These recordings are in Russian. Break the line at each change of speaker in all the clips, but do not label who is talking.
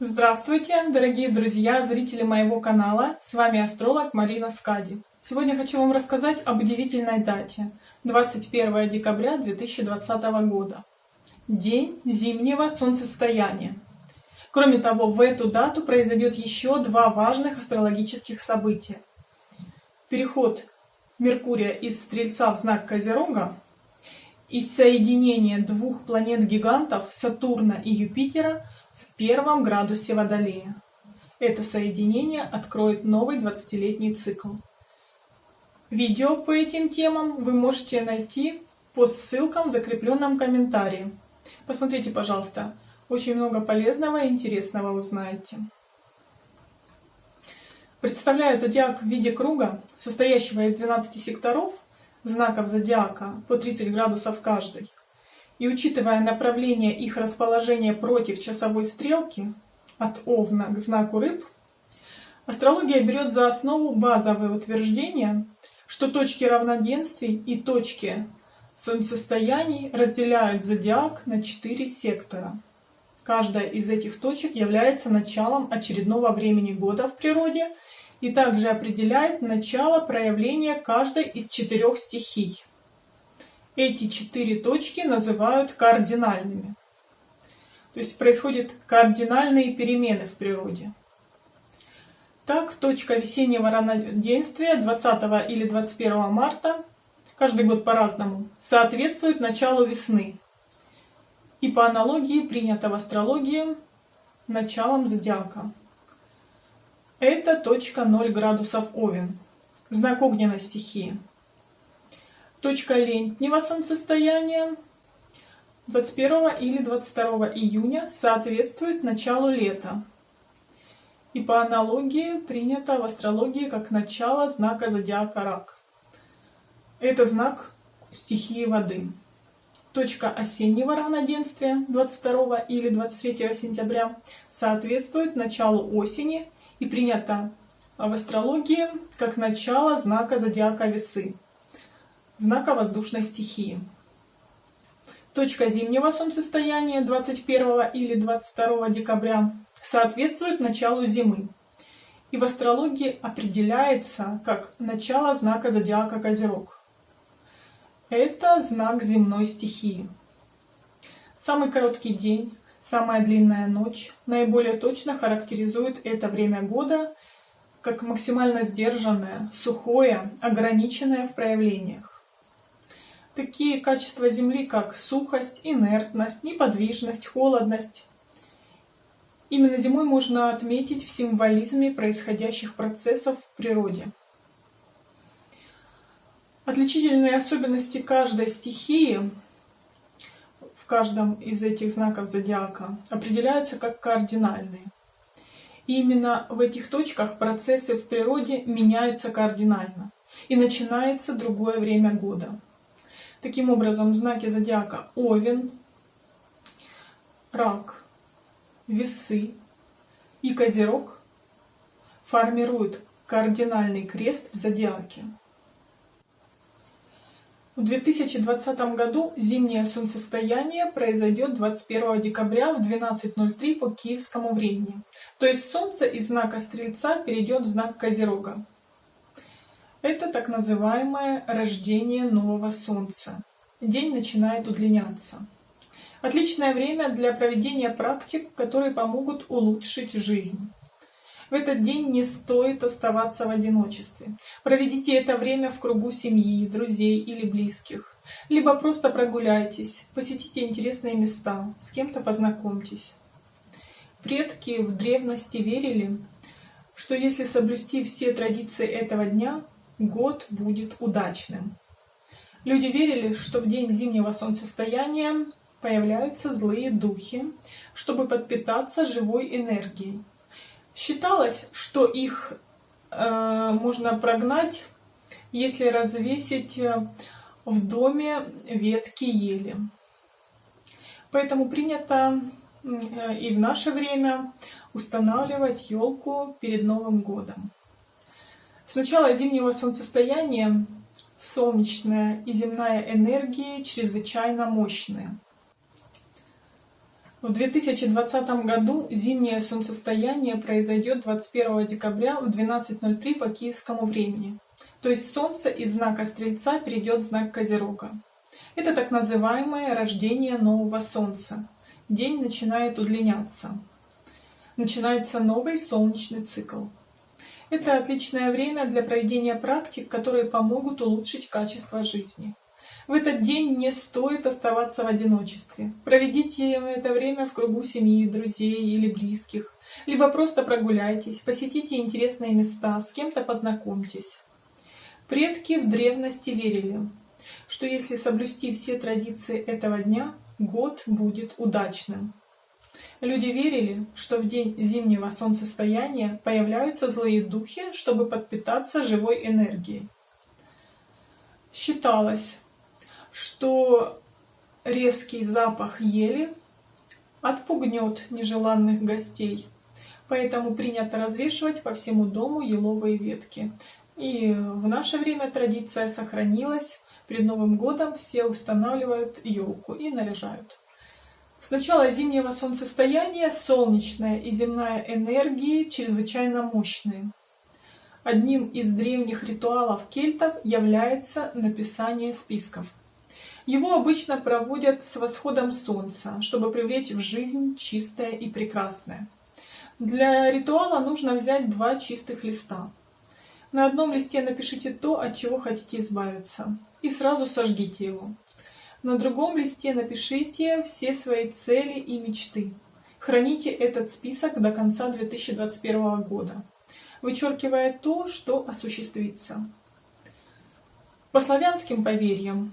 Здравствуйте, дорогие друзья, зрители моего канала. С вами астролог Марина Скади. Сегодня хочу вам рассказать об удивительной дате. 21 декабря 2020 года. День зимнего солнцестояния. Кроме того, в эту дату произойдет еще два важных астрологических события. Переход Меркурия из Стрельца в знак Козерога и соединение двух планет-гигантов Сатурна и Юпитера в первом градусе Водолея. Это соединение откроет новый 20-летний цикл. Видео по этим темам вы можете найти по ссылкам в закрепленном комментарии. Посмотрите, пожалуйста, очень много полезного и интересного узнаете. Представляя зодиак в виде круга, состоящего из 12 секторов, знаков зодиака по 30 градусов каждый, и учитывая направление их расположения против часовой стрелки от Овна к знаку Рыб, астрология берет за основу базовые утверждения, что точки равноденствий и точки солнцестояний разделяют зодиак на четыре сектора. Каждая из этих точек является началом очередного времени года в природе и также определяет начало проявления каждой из четырех стихий. Эти четыре точки называют кардинальными. То есть происходят кардинальные перемены в природе. Так, точка весеннего равноденствия 20 или 21 марта, каждый год по-разному, соответствует началу весны. И по аналогии принято в астрологии началом зодиака. Это точка 0 градусов Овен, знак огненной стихии. Точка летнего солнцестояния 21 или 22 июня соответствует началу лета. И по аналогии принято в астрологии как начало знака зодиака Рак. Это знак стихии воды. Точка осеннего равноденствия 22 или 23 сентября соответствует началу осени и принято в астрологии как начало знака зодиака Весы знака воздушной стихии. Точка зимнего солнцестояния 21 или 22 декабря соответствует началу зимы и в астрологии определяется как начало знака зодиака Козерог. Это знак земной стихии. Самый короткий день, самая длинная ночь наиболее точно характеризует это время года как максимально сдержанное, сухое, ограниченное в проявлениях. Такие качества Земли, как сухость, инертность, неподвижность, холодность. Именно зимой можно отметить в символизме происходящих процессов в природе. Отличительные особенности каждой стихии в каждом из этих знаков зодиака определяются как кардинальные. И именно в этих точках процессы в природе меняются кардинально, и начинается другое время года. Таким образом, знаки зодиака Овен, Рак, Весы и Козерог формируют кардинальный крест в зодиаке. В 2020 году зимнее солнцестояние произойдет 21 декабря в 12.03 по киевскому времени. То есть Солнце из знака Стрельца перейдет в знак Козерога. Это так называемое рождение нового солнца. День начинает удлиняться. Отличное время для проведения практик, которые помогут улучшить жизнь. В этот день не стоит оставаться в одиночестве. Проведите это время в кругу семьи, друзей или близких. Либо просто прогуляйтесь, посетите интересные места, с кем-то познакомьтесь. Предки в древности верили, что если соблюсти все традиции этого дня, год будет удачным. Люди верили, что в день зимнего солнцестояния появляются злые духи, чтобы подпитаться живой энергией. Считалось, что их э, можно прогнать, если развесить э, в доме ветки ели. Поэтому принято э, и в наше время устанавливать елку перед Новым годом. С начала зимнего солнцестояния солнечная и земная энергии чрезвычайно мощные. В 2020 году зимнее солнцестояние произойдет 21 декабря в 12.03 по киевскому времени. То есть Солнце из знака Стрельца перейдет в знак Козерога. Это так называемое рождение нового Солнца. День начинает удлиняться. Начинается новый солнечный цикл. Это отличное время для проведения практик, которые помогут улучшить качество жизни. В этот день не стоит оставаться в одиночестве. Проведите это время в кругу семьи, друзей или близких. Либо просто прогуляйтесь, посетите интересные места, с кем-то познакомьтесь. Предки в древности верили, что если соблюсти все традиции этого дня, год будет удачным. Люди верили, что в день зимнего солнцестояния появляются злые духи, чтобы подпитаться живой энергией. Считалось, что резкий запах ели отпугнет нежеланных гостей. Поэтому принято развешивать по всему дому еловые ветки. И в наше время традиция сохранилась. Перед Новым годом все устанавливают елку и наряжают. С начала зимнего солнцестояния солнечная и земная энергии чрезвычайно мощные. Одним из древних ритуалов кельтов является написание списков. Его обычно проводят с восходом солнца, чтобы привлечь в жизнь чистое и прекрасное. Для ритуала нужно взять два чистых листа. На одном листе напишите то, от чего хотите избавиться, и сразу сожгите его. На другом листе напишите все свои цели и мечты. Храните этот список до конца 2021 года, вычеркивая то, что осуществится. По славянским поверьям,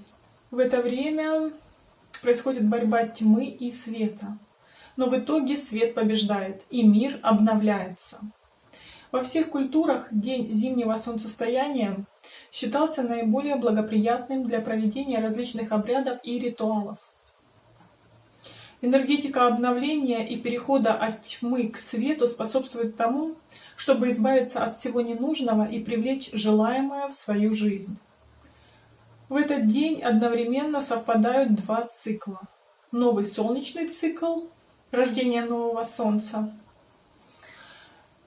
в это время происходит борьба тьмы и света. Но в итоге свет побеждает, и мир обновляется. Во всех культурах день зимнего солнцестояния считался наиболее благоприятным для проведения различных обрядов и ритуалов. Энергетика обновления и перехода от тьмы к свету способствует тому, чтобы избавиться от всего ненужного и привлечь желаемое в свою жизнь. В этот день одновременно совпадают два цикла. Новый солнечный цикл, рождение нового Солнца,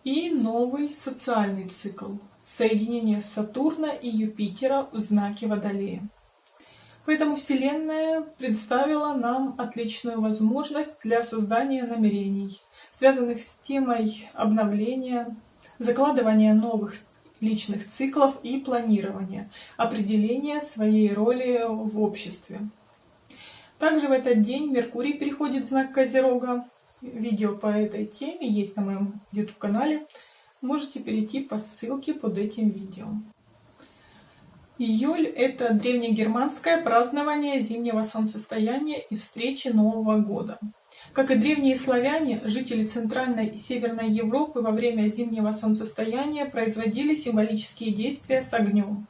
и новый социальный цикл, соединение Сатурна и Юпитера в знаке Водолея. Поэтому Вселенная представила нам отличную возможность для создания намерений, связанных с темой обновления, закладывания новых личных циклов и планирования, определения своей роли в обществе. Также в этот день Меркурий переходит в знак Козерога. Видео по этой теме есть на моем YouTube-канале. Можете перейти по ссылке под этим видео. Июль – это древнегерманское празднование зимнего солнцестояния и встречи Нового года. Как и древние славяне, жители Центральной и Северной Европы во время зимнего солнцестояния производили символические действия с огнем.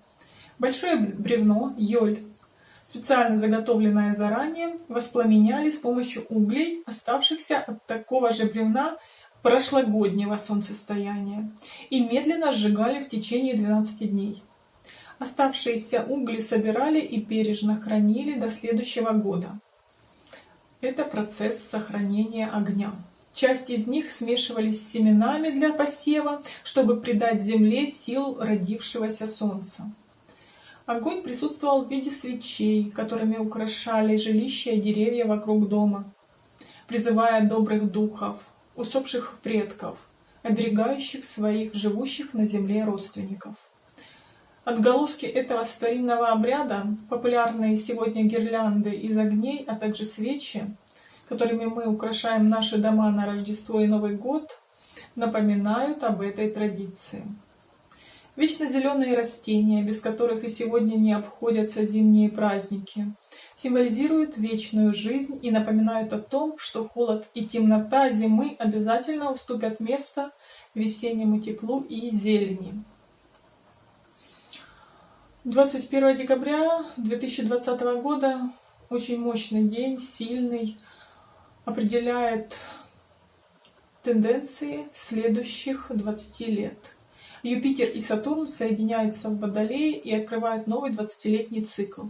Большое бревно, йоль, специально заготовленное заранее, воспламеняли с помощью углей, оставшихся от такого же бревна прошлогоднего солнцестояния, и медленно сжигали в течение 12 дней. Оставшиеся угли собирали и бережно хранили до следующего года. Это процесс сохранения огня. Часть из них смешивались с семенами для посева, чтобы придать земле сил родившегося солнца. Огонь присутствовал в виде свечей, которыми украшали жилища и деревья вокруг дома, призывая добрых духов, усопших предков, оберегающих своих живущих на земле родственников. Отголоски этого старинного обряда, популярные сегодня гирлянды из огней, а также свечи, которыми мы украшаем наши дома на Рождество и Новый год, напоминают об этой традиции. Вечно зеленые растения, без которых и сегодня не обходятся зимние праздники, символизируют вечную жизнь и напоминают о том, что холод и темнота зимы обязательно уступят место весеннему теплу и зелени. 21 декабря 2020 года очень мощный день, сильный, определяет тенденции следующих 20 лет. Юпитер и Сатурн соединяются в Водолее и открывают новый 20-летний цикл.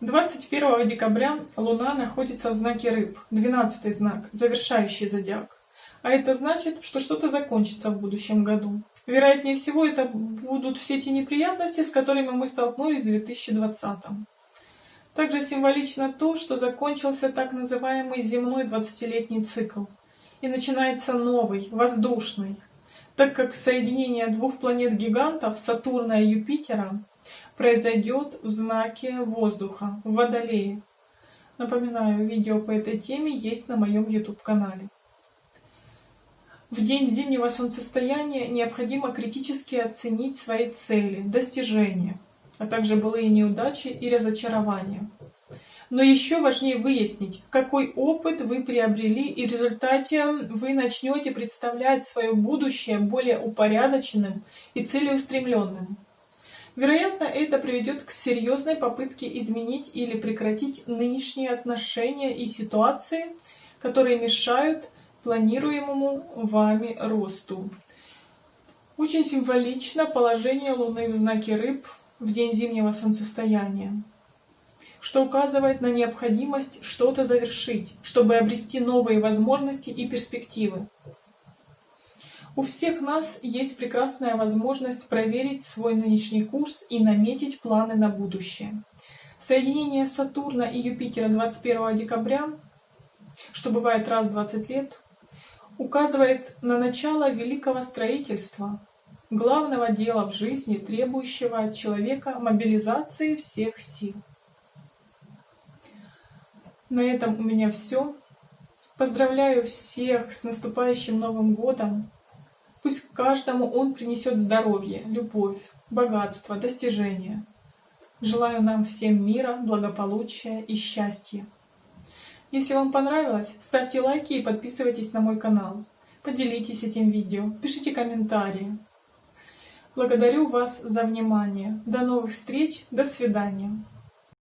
21 декабря Луна находится в знаке Рыб, 12 знак, завершающий зодиак. А это значит, что что-то закончится в будущем году. Вероятнее всего, это будут все те неприятности, с которыми мы столкнулись в 2020. Также символично то, что закончился так называемый земной 20-летний цикл. И начинается новый, воздушный, так как соединение двух планет-гигантов, Сатурна и Юпитера, произойдет в знаке воздуха, в Водолее. Напоминаю, видео по этой теме есть на моем YouTube-канале. В день зимнего солнцестояния необходимо критически оценить свои цели, достижения, а также былые неудачи и разочарования. Но еще важнее выяснить, какой опыт вы приобрели, и в результате вы начнете представлять свое будущее более упорядоченным и целеустремленным. Вероятно, это приведет к серьезной попытке изменить или прекратить нынешние отношения и ситуации, которые мешают планируемому вами росту. Очень символично положение Луны в знаке Рыб в день зимнего солнцестояния, что указывает на необходимость что-то завершить, чтобы обрести новые возможности и перспективы. У всех нас есть прекрасная возможность проверить свой нынешний курс и наметить планы на будущее. Соединение Сатурна и Юпитера 21 декабря, что бывает раз в 20 лет, указывает на начало великого строительства, главного дела в жизни, требующего от человека мобилизации всех сил. На этом у меня все. Поздравляю всех с наступающим Новым годом. Пусть каждому он принесет здоровье, любовь, богатство, достижения. Желаю нам всем мира, благополучия и счастья. Если вам понравилось, ставьте лайки и подписывайтесь на мой канал. Поделитесь этим видео, пишите комментарии. Благодарю вас за внимание. До новых встреч, до свидания.